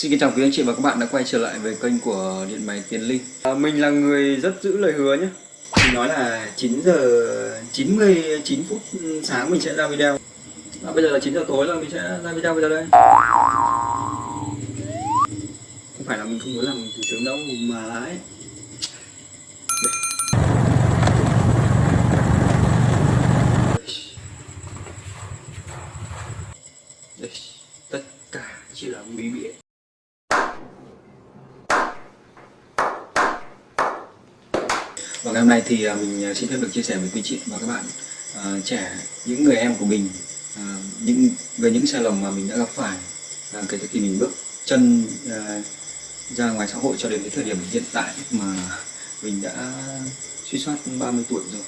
Xin kính chào quý anh chị và các bạn đã quay trở lại với kênh của Điện máy Tiến Linh. À, Mình là người rất giữ lời hứa nhé. Mình nói là 9 giờ 99 phút sáng mình sẽ ra video. À, Bây giờ là 9 giờ tối rồi mình sẽ ra video bây giờ đây. Không phải là mình không muốn làm từ sớm đâu mà là ấy Đây. Tất cả chỉ là bí bịa và ngày hôm nay thì à, mình à, xin phép được chia sẻ với quý chị và các bạn uh, trẻ những người em của mình uh, những về những sai lầm mà mình đã gặp phải uh, kể từ khi mình bước chân uh, ra ngoài xã hội cho đến cái thời điểm hiện tại mà mình đã suy soát 30 tuổi rồi.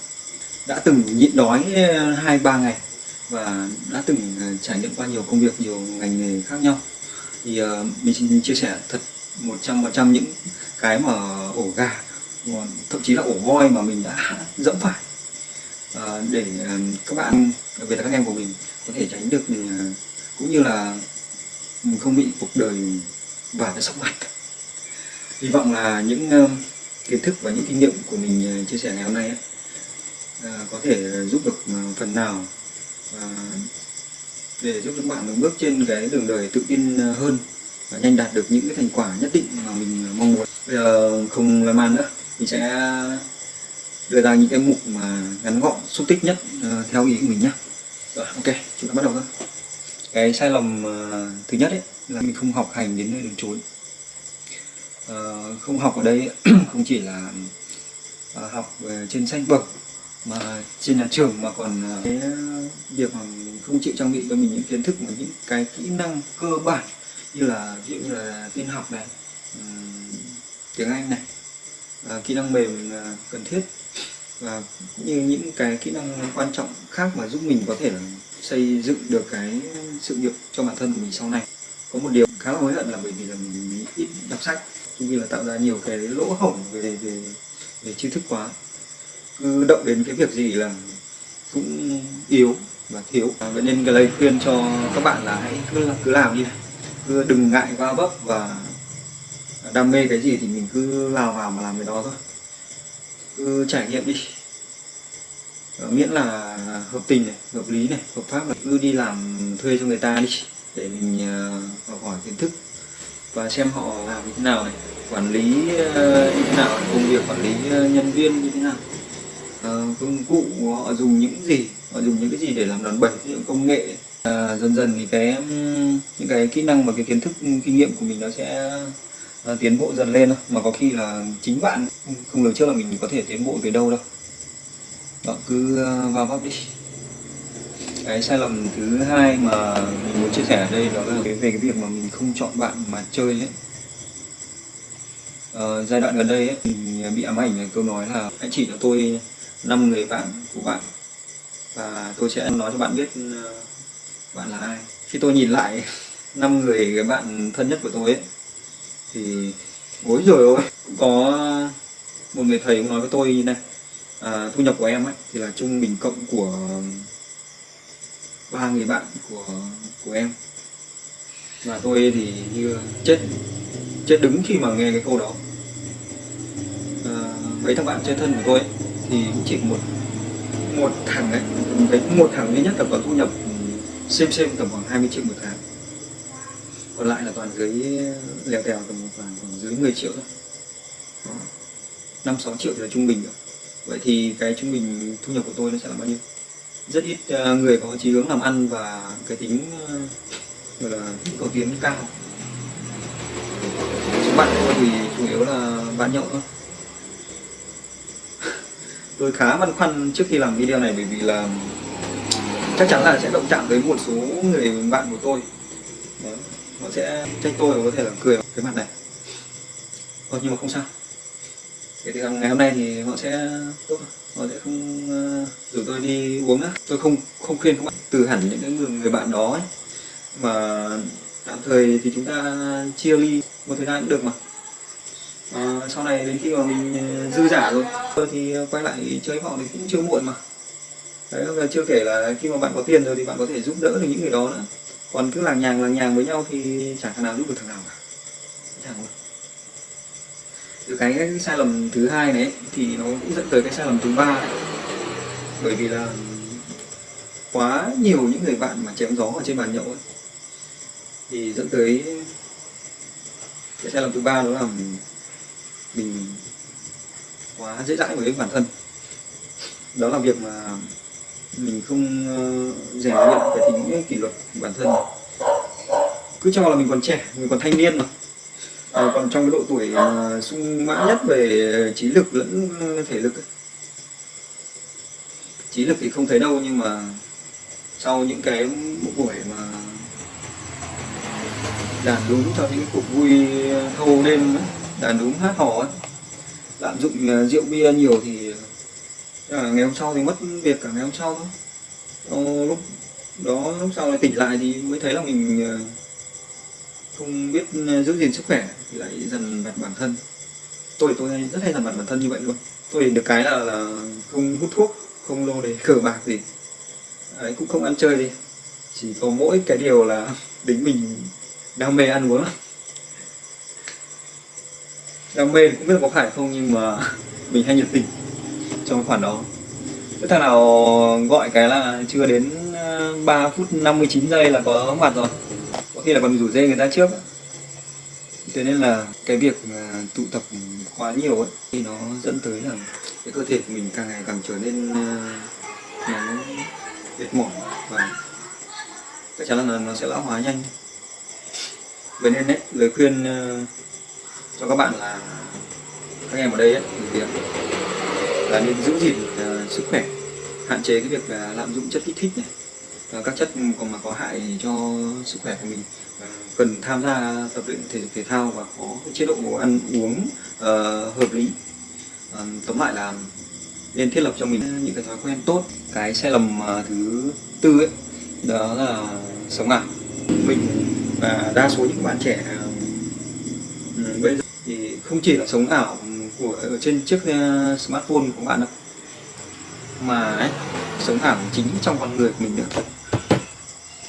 Đã từng nhịn đói hai ba ngày và đã từng trải nghiệm qua nhiều công việc nhiều ngành nghề khác nhau. Thì uh, mình xin chia sẻ thật 100% những cái mà ổ gà thậm chí là ổ voi mà mình đã dẫm phải. À, để à, các bạn đặc biệt là các em của mình có thể tránh được à, cũng như là mình không bị cuộc đời và cái sóc mặt hy vọng là những à, kiến thức và những kinh nghiệm của mình chia sẻ ngày hôm nay ấy, có thể giúp được phần nào để giúp các bạn bước trên cái đường đời tự tin hơn và nhanh đạt được những cái thành quả nhất định mà mình mong muốn. Bây giờ không làm ăn nữa mình sẽ đưa ra những cái mục mà ngắn gọn xúc tích nhất uh, theo ý của mình nhé rồi. Ok chúng ta bắt đầu thôi. Cái sai lầm uh, thứ nhất ấy là mình không học hành đến nơi đến chốn. Uh, không học ở đây không chỉ là uh, học trên sách vở mà trên nhà trường mà còn uh, cái việc mà mình không chịu trang bị cho mình những kiến thức và những cái kỹ năng cơ bản như là ví dụ như là tin học này um, tiếng anh này À, kỹ năng mềm à, cần thiết. Và cũng như những cái kỹ năng quan trọng khác mà giúp mình có thể là xây dựng được cái sự nghiệp cho bản thân của mình sau này. Có một điều khá là hối hận là bởi vì là mình ít đọc sách cũng như là tạo ra nhiều cái lỗ hổng về về về tri thức quá. Cứ động đến cái việc gì là cũng yếu và thiếu. À, vậy nên cái lời khuyên cho các bạn là hãy cứ cứ làm đi. Cứ đừng ngại va vấp và đam mê cái gì thì mình cứ lao vào mà làm cái đó thôi. Cứ trải nghiệm đi. Ờ, miễn là hợp tình này hợp lý này hợp pháp là cứ đi làm thuê cho người ta đi để mình uh, học hỏi kiến thức và xem họ làm như thế nào này quản lý uh, như thế nào công việc quản lý uh, nhân viên như thế nào. Uh, công cụ họ dùng những gì họ dùng những cái gì để làm đòn bẩy những công nghệ. Uh, dần dần thì cái những cái kỹ năng và cái kiến thức kinh nghiệm của mình nó sẽ Ờ, tiến bộ dần lên mà có khi là chính bạn không lường trước là mình có thể tiến bộ về đâu đâu. Đó cứ ờ, vào vấp đi. Cái sai lầm thứ hai mà mình muốn chia sẻ ở đây đó là cái về cái việc mà mình không chọn bạn mà chơi ấy. À, giai đoạn gần đây ấy, mình bị ám ảnh là câu nói là hãy chỉ cho tôi năm người bạn của bạn và tôi sẽ nói cho bạn biết bạn là ai. Khi tôi nhìn lại năm người cái bạn thân nhất của tôi ấy thì ối rồi ôi có một người thầy cũng nói với tôi như này à, thu nhập của em ấy thì là trung bình cộng của ba người bạn của của em. Và tôi thì như chết chết đứng khi mà nghe cái câu đó. À, mấy thằng bạn chơi thân của tôi ấy, thì cũng chỉ một một thằng ấy thấy một thằng duy nhất là có thu nhập ừ, xem xem tầm khoảng 20 triệu một tháng còn lại là toàn dưới lèo tèo tầm khoảng, khoảng dưới 10 triệu thôi. Năm sáu triệu thì là trung bình rồi. Vậy thì cái trung bình thu nhập của tôi nó sẽ là bao nhiêu? Rất ít uh, người có chí hướng làm ăn và cái tính uh, gọi là cầu tiến cao. Các bạn tôi thì chủ yếu là bạn nhậu thôi. Tôi khá băn khoăn trước khi làm video này bởi vì là chắc chắn là sẽ động chạm tới một số người bạn của tôi. Đấy họ sẽ trách tôi và có thể là cười cái mặt này. Ờ, nhưng mà không sao. Cái từ ngày hôm nay thì họ sẽ tốt họ sẽ không uh, rủ tôi đi uống nữa. Tôi không không khuyên các bạn. Từ hẳn những người, người bạn đó ấy. mà tạm thời thì chúng ta chia ly một thời gian cũng được mà. À, sau này đến khi mà mình ờ, dư giả rồi tôi thì quay lại chơi họ thì cũng chưa muộn mà. Đấy và chưa kể là khi mà bạn có tiền rồi thì bạn có thể giúp đỡ được những người đó nữa còn cứ làng nhàng làng nhàng với nhau thì chẳng thằng nào giúp được thằng nào cả. Chẳng luôn từ cái, cái sai lầm thứ hai này thì nó cũng dẫn tới cái sai lầm thứ ba. Đấy. bởi vì là quá nhiều những người bạn mà chém gió ở trên bàn nhậu ấy, thì dẫn tới cái sai lầm thứ ba đó là mình quá dễ dãi với bản thân. Đó là việc mà mình không ờ, rèn luyện cái tính kỷ luật của bản thân cứ cho là mình còn trẻ mình còn thanh niên mà à, còn trong cái độ tuổi uh, sung mãn nhất về trí lực lẫn thể lực ấy. trí lực thì không thấy đâu nhưng mà sau những cái buổi mà đàn đúng cho những cuộc vui thâu đêm ấy, đàn đúng hát hò ấy, lạm dụng ờ, rượu bia nhiều thì à, ngày hôm sau thì mất việc cả ngày hôm sau thôi. Ờ, lúc đó lúc sau lại tỉnh lại thì mới thấy là mình ờ, không biết ờ, giữ gìn sức khỏe thì lại dần vặt bản thân. Tôi thì tôi rất hay dần vặt bản thân như vậy luôn. Tôi thì được cái là, là không hút thuốc không lô đề cờ bạc gì. Đấy, cũng không ăn chơi gì chỉ có mỗi cái điều là tính mình đam mê ăn uống. Đam mê cũng biết có phải không nhưng mà mình hay nhiệt tình trong khoản đó. Thế thằng nào gọi cái là chưa đến ờ, 3 phút 59 giây là có mặt rồi. Có khi là còn rủ dê người ta trước. Thế nên là cái việc ờ, tụ tập quá nhiều ấy Thì nó dẫn tới là cái cơ thể của mình càng ngày càng trở nên ờ, nó mệt mỏi Và chắc chắn là nó sẽ lão hóa nhanh. Vậy nên đấy, lời khuyên cho các bạn là các em ở đây ấy, thì là nên giữ gìn uh, sức khỏe hạn chế cái việc uh, lạm dụng chất kích thích này và các chất còn mà có hại cho sức khỏe của mình. Uh, cần tham gia tập luyện thể dục thể thao và có cái chế độ ăn uống uh, hợp lý. Uh, tóm lại là nên thiết lập cho mình những cái thói quen tốt cái sai lầm uh, thứ tư ấy đó là sống ảo mình và đa số những bạn trẻ uh, bây giờ thì không chỉ là sống ảo của ở trên chiếc ờ, smartphone của bạn đâu mà ấy, sống ảo chính trong con người của mình nữa.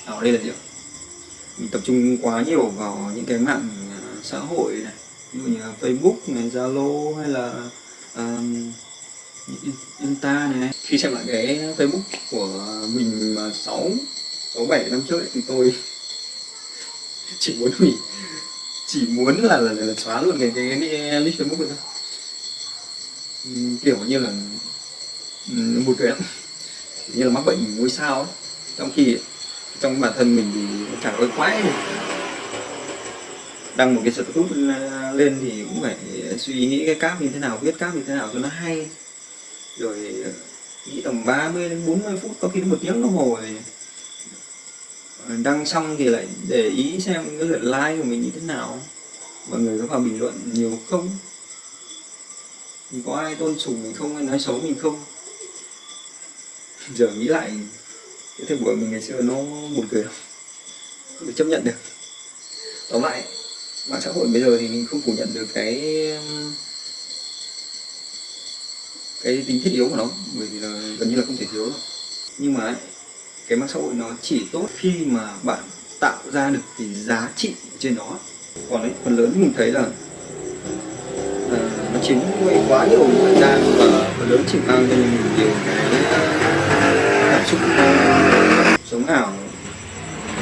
Ở đây là gì mình tập trung quá nhiều vào những cái mạng ờ, xã hội này. Ví dụ như là Facebook này Zalo hay là um, Insta này. Khi xem lại cái Facebook của mình mà sáu sáu bảy năm trước ấy, thì tôi chỉ muốn hủy chỉ muốn là, là, là, là xóa luôn cái cái, cái list Facebook này thôi kiểu như là ừ, một cái như là mắc bệnh ngôi sao ấy. trong khi, trong bản thân mình thì chẳng có quái gì. Đăng một cái status lên thì cũng phải suy nghĩ cái cáp như thế nào, viết cáp như thế nào cho nó hay. Rồi ờ, nghĩ tầm 30 đến 40 phút, có khi đến một tiếng đồng hồ thì ờ, đăng xong thì lại để ý xem cái lượt like của mình như thế nào. Mọi người có vào bình luận nhiều không? Thì có ai tôn sùng mình không hay nói xấu mình không? Giờ nghĩ lại cái thời buổi mình ngày xưa nó buồn cười lắm. Không được chấp nhận được. Tóm lại mạng xã hội bây giờ thì mình không phủ nhận được cái cái tính thiết yếu của nó bởi vì là gần như là không thể thiếu đâu. Nhưng mà cái mạng xã hội nó chỉ tốt khi mà bạn tạo ra được cái giá trị trên nó. Còn ấy, phần lớn mình thấy là chính chiếm quá nhiều thời gian và phần lớn chỉ mang cho mình nhiều cái cảm xúc ờ, sống ảo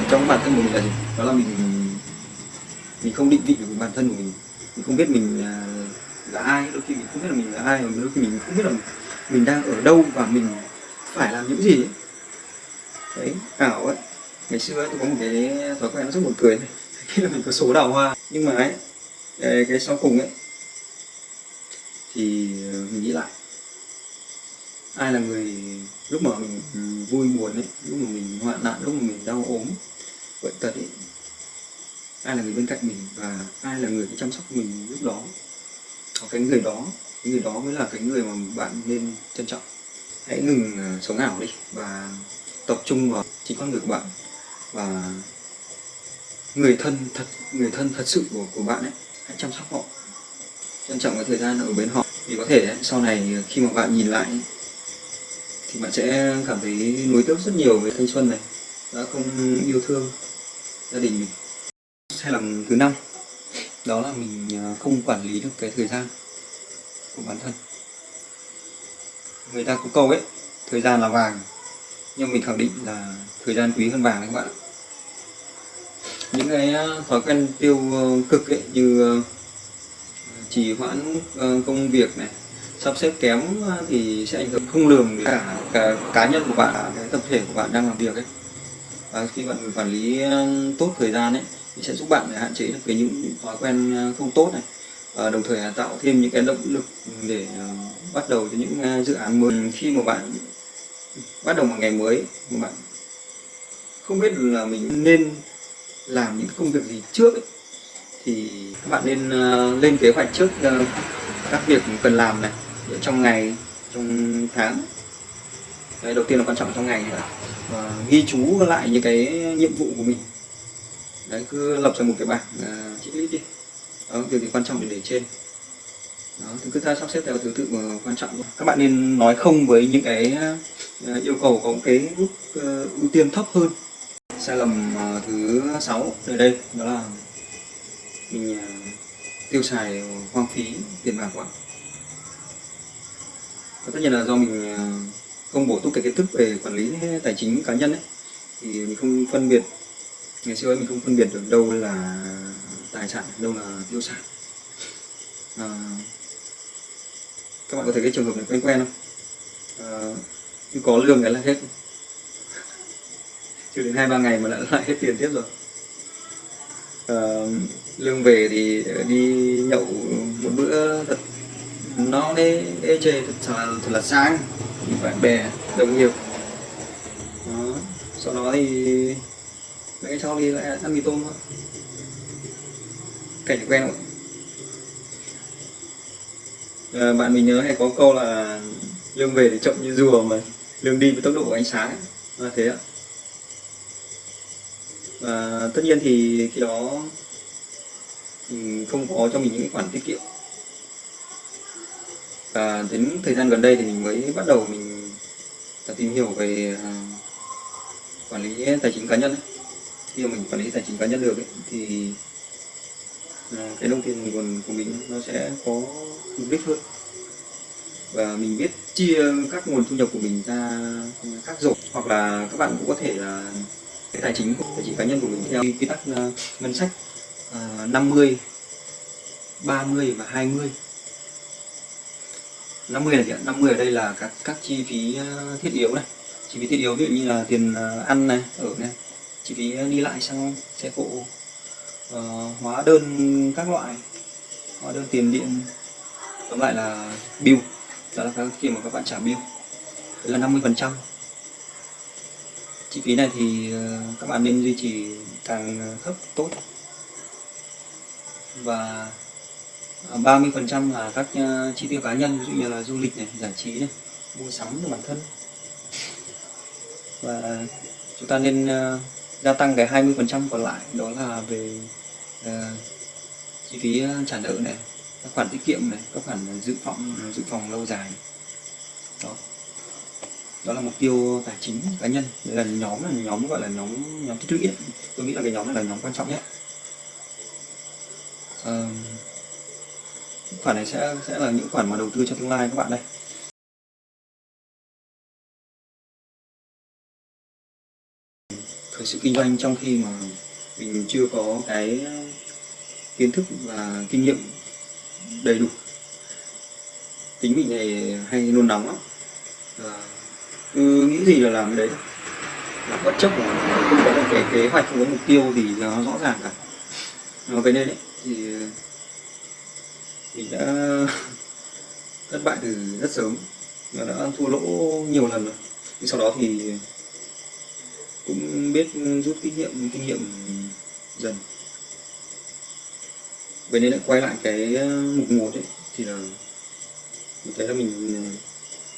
trong bản thân của mình là gì? Đó là mình mình không định vị được bản thân của mình. Mình không biết mình là ai đôi khi mình không biết là mình là ai đôi khi mình không biết là mình đang ở đâu và mình phải làm những gì ấy. đấy ảo ấy. Ngày xưa ấy, tôi có một cái thói quen nó rất buồn cười này. Khi là mình có số đào hoa nhưng mà ấy cái, cái sau cùng ấy thì ờ, mình nghĩ lại. Ai là người lúc mà mình vui buồn ấy, lúc mà mình hoạn nạn, lúc mà mình đau ốm, bệnh tật ấy, ai là người bên cạnh mình và ai là người chăm sóc mình lúc đó? Hoặc cái người đó, cái người đó mới là cái người mà bạn nên trân trọng. Hãy ngừng ờ, sống ảo đi và tập trung vào chính con người của bạn và người thân thật, người thân thật sự của của bạn ấy. Hãy chăm sóc họ trân trọng cái thời gian ở bên họ. Thì có thể sau này khi mà bạn nhìn lại thì bạn sẽ cảm thấy nuối tiếc rất nhiều về thanh xuân này. Đã không yêu thương gia đình mình. Sai lầm thứ năm. Đó là mình à, không quản lý được cái thời gian của bản thân. Người ta có câu ấy, thời gian là vàng. Nhưng mình khẳng định là thời gian quý hơn vàng đấy các bạn những cái à, thói quen tiêu ờ, cực ấy, như ờ, trì hoãn ờ, công việc này. Sắp xếp kém ờ, thì sẽ ảnh hưởng không lường đến cả, cả cá nhân của bạn cái tập thể của bạn đang làm việc ấy. Và khi bạn quản lý ờ, tốt thời gian ấy thì sẽ giúp bạn để hạn chế được cái những thói quen không tốt này. Và đồng thời là tạo thêm những cái động lực để bắt đầu cho những dự án mới. Khi mà bạn bắt đầu một ngày mới mà bạn không biết là mình nên làm những công việc gì trước ấy, thì các bạn nên uh, lên kế hoạch trước uh, các việc cần làm này. Trong ngày trong tháng. Đấy, đầu tiên là quan trọng trong ngày nữa. Và ghi chú lại những cái nhiệm vụ của mình. Đấy cứ lập ra một cái bảng uh, checklist đi. Đó việc gì quan trọng thì để trên. Đó, thì cứ sắp xếp theo thứ tự mà quan trọng. Các bạn nên nói không với những cái uh, yêu cầu có cái mức uh, ưu tiên thấp hơn. Sai lầm uh, thứ sáu ở đây đó là mình tiêu xài hoang phí tiền bạc quá và tất nhiên là do mình công không bổ túc cái kiến thức về quản lý tài chính cá nhân ấy thì mình không phân biệt ngày xưa ấy mình không phân biệt được đâu là tài sản đâu là tiêu sản à, các bạn có thấy cái trường hợp này quen quen không? À, cứ có lương cái là hết. Chưa đến hai ba ngày mà lại hết tiền tiếp rồi. À, lương về thì đi nhậu một bữa thật nó ê, ê chê thật là, thật là sang. Bạn bè đồng nghiệp. Đó. sau đó thì mấy sau đi lại ăn mì tôm thôi. Cảnh quen rồi. À, bạn mình nhớ hay có câu là lương về thì chậm như rùa mà lương đi với tốc độ của ánh sáng. Là thế ạ. Và tất nhiên thì khi đó không có cho mình những khoản tiết kiệm. Và đến thời gian gần đây thì mình mới bắt đầu mình tìm hiểu về à, quản lý tài chính cá nhân ấy. khi mà mình quản lý tài chính cá nhân được ấy, thì à, cái đồng tiền nguồn của mình nó sẽ có mục đích hơn. Và mình biết chia các nguồn thu nhập của mình ra các rổ hoặc là các bạn cũng có thể là cái tài chính tài chính cá nhân của mình theo quy tắc à, ngân sách uh, 50 30 và 20 50 là gì ạ? 50 ở đây là các các chi phí ờ, thiết yếu này. Chi phí thiết yếu ví dụ như là tiền ờ, ăn này ở này. Chi phí ờ, đi lại sang xe cộ uh, hóa đơn các loại hóa đơn tiền điện. Tóm lại là bill đó là khi mà các bạn trả bill. Đấy là 50 phần trăm. Chi phí này thì các bạn nên duy trì càng thấp tốt và à, 30% là các à, chi tiêu cá nhân ví dụ như là du lịch này, giải trí này, mua sắm cho bản thân. Và chúng ta nên uh, gia tăng cái 20% còn lại đó là về uh, chi phí trả nợ này các khoản tiết kiệm này các khoản dự phòng dự phòng lâu dài. Đó. Đó là mục tiêu tài chính cá nhân. Là nhóm là nhóm gọi là nhóm nhóm tích lũy tôi nghĩ là cái nhóm này là nhóm quan trọng nhất uh, khoản này sẽ sẽ là những khoản mà đầu tư cho tương lai các bạn đây. Khởi sự kinh doanh trong khi mà mình chưa có cái kiến thức và kinh nghiệm đầy đủ. Tính mình này hay nôn nóng lắm. Và cứ nghĩ gì là làm đấy. Là bất chấp mà không có cái kế hoạch không có mục tiêu thì nó rõ ràng cả. Vậy nên đấy thì mình đã thất bại từ rất sớm và đã thua lỗ nhiều lần rồi. Nhưng sau đó thì cũng biết rút kinh nghiệm kinh nghiệm dần. Vậy nên lại quay lại cái ờ, mục một ấy thì là mình thấy là mình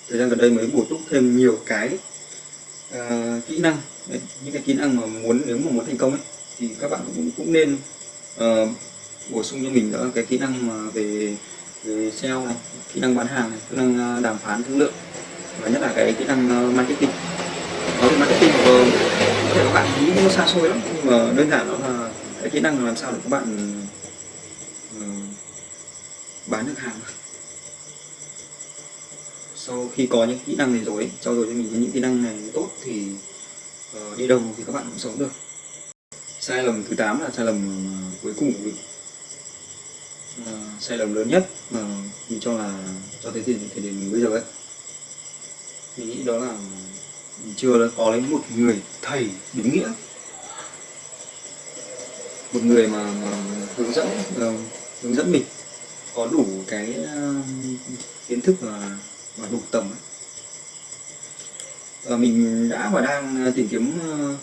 thời gian gần đây mới bổ túc thêm nhiều cái uh, kỹ năng. Đấy, những cái kỹ năng mà muốn nếu mà muốn thành công ấy thì các bạn cũng cũng nên uh, bổ sung cho mình nữa cái kỹ năng mà về về sale này kỹ năng bán hàng này kỹ năng à, đàm phán thương lượng và nhất là cái kỹ năng à, marketing. Nói về marketing của ờ, có thể các bạn nghĩ nó xa xôi lắm nhưng mà đơn giản đó là cái kỹ năng làm sao để các bạn ờ, bán được hàng. Sau khi có những kỹ năng này rồi trao dồi cho mình những kỹ năng này tốt thì uh, đi đâu thì các bạn cũng sống được. Sai lầm thứ 8 là sai lầm cuối cùng của mình. Ờ, sai lầm lớn nhất mà mình cho là cho tới thời, thời điểm mình bây giờ ấy mình nghĩ đó là mình chưa có lấy một người thầy đúng nghĩa một người mà, mà hướng dẫn uh, hướng dẫn mình có đủ cái uh, kiến thức và, và đủ tầm ấy. Uh, mình đã và đang tìm kiếm uh,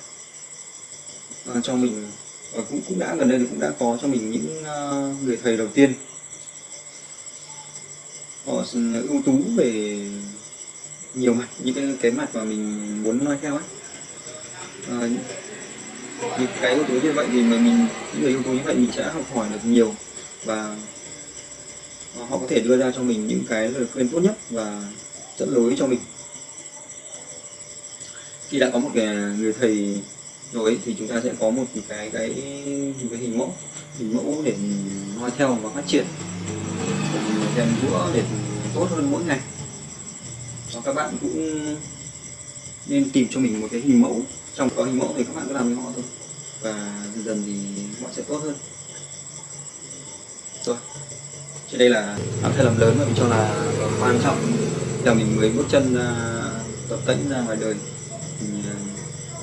uh, cho mình Ờ, cũng cũng đã gần đây cũng đã có cho mình những uh, người thầy đầu tiên. Họ ờ, ưu tú về nhiều mặt những cái cái mặt mà mình muốn nói theo ấy à, những cái ưu tú như vậy thì mà mình những người ưu tú như vậy mình sẽ học hỏi được nhiều và họ có thể đưa ra cho mình những cái lời khuyên tốt nhất và dẫn lối cho mình. Khi đã có một người thầy rồi thì chúng ta sẽ có một cái cái cái hình mẫu. Hình mẫu để noi theo và phát triển. Rèn giũa để tốt hơn mỗi ngày. Và các bạn cũng nên tìm cho mình một cái hình mẫu. Trong có hình mẫu thì các bạn cứ làm với họ thôi. Và dần dần thì họ sẽ tốt hơn. Rồi. Trên đây là làm sai lầm lớn mà mình cho là quan trọng. Là mình mới bước chân ra tập tĩnh ra ngoài đời. Mình à,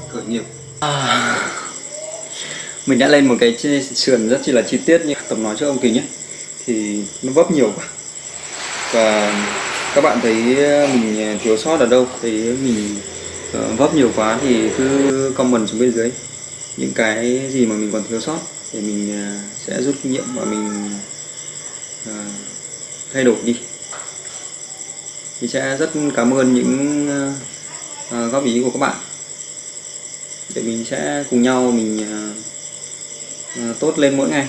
khởi nghiệp à, mình đã lên một cái sườn rất chi là chi tiết như tập nói cho ông kính nhé. Thì nó vấp nhiều quá. Và các bạn thấy ờ, mình ờ, thiếu sót ở đâu? Thấy mình ờ, vấp nhiều quá thì cứ comment xuống bên dưới. Những cái gì mà mình còn thiếu sót thì mình sẽ rút kinh nghiệm và mình thay đổi đi. Thì sẽ rất cảm ơn những góp ý của các bạn để mình sẽ cùng nhau mình uh, tốt lên mỗi ngày.